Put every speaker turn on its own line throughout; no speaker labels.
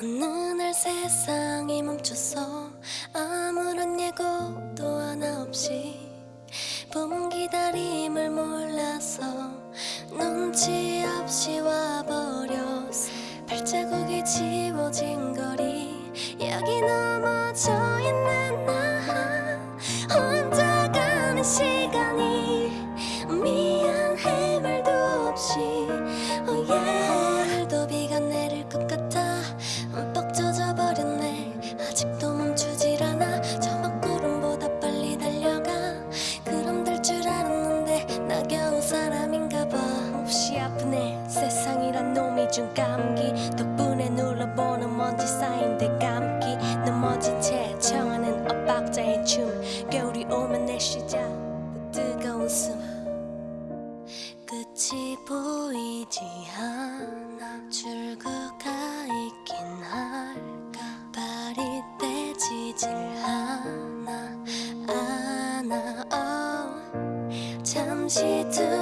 어느 날 세상이 멈췄어 아무런 예고도 하나 없이 준 감기. 덕분에 눌러보는 먼지 쌓인 데 감기. 넘어진 채 청하는 엇박자의 춤. 겨울이 오면 내 시작. 뜨거운 숨. 끝이 보이지 않아. 출구가 있긴 할까. 발이 떼지질 않아. 않아 oh. 잠시 두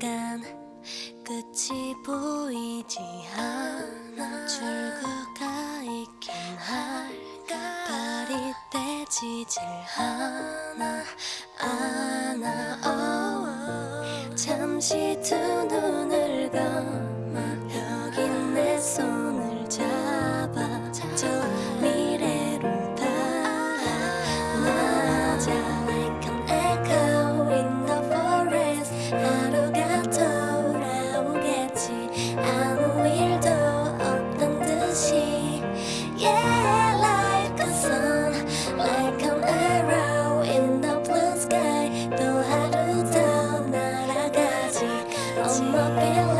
떠오르니까 끝이 보이지 않아. 출구가 있긴 할까? 발이 떼지질 않아. 않아 oh. 잠시 두 눈을 감아 must not be allowed.